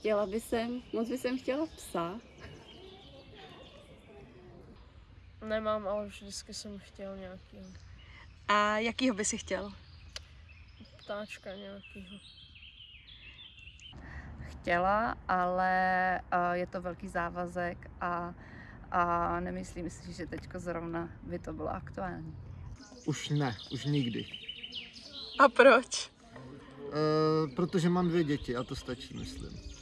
chtěla by jsem, moc by jsem chtěla psa. Nemám, ale vždycky jsem chtěl nějaký A jakýho by si chtěl? ptáčka nějakýho. chtěla, ale eh, je to velký závazek a, a nemyslím si, že teďko zrovna by to bylo aktuální. Už ne, už nikdy. A proč? E, protože mám dvě děti a to stačí, myslím.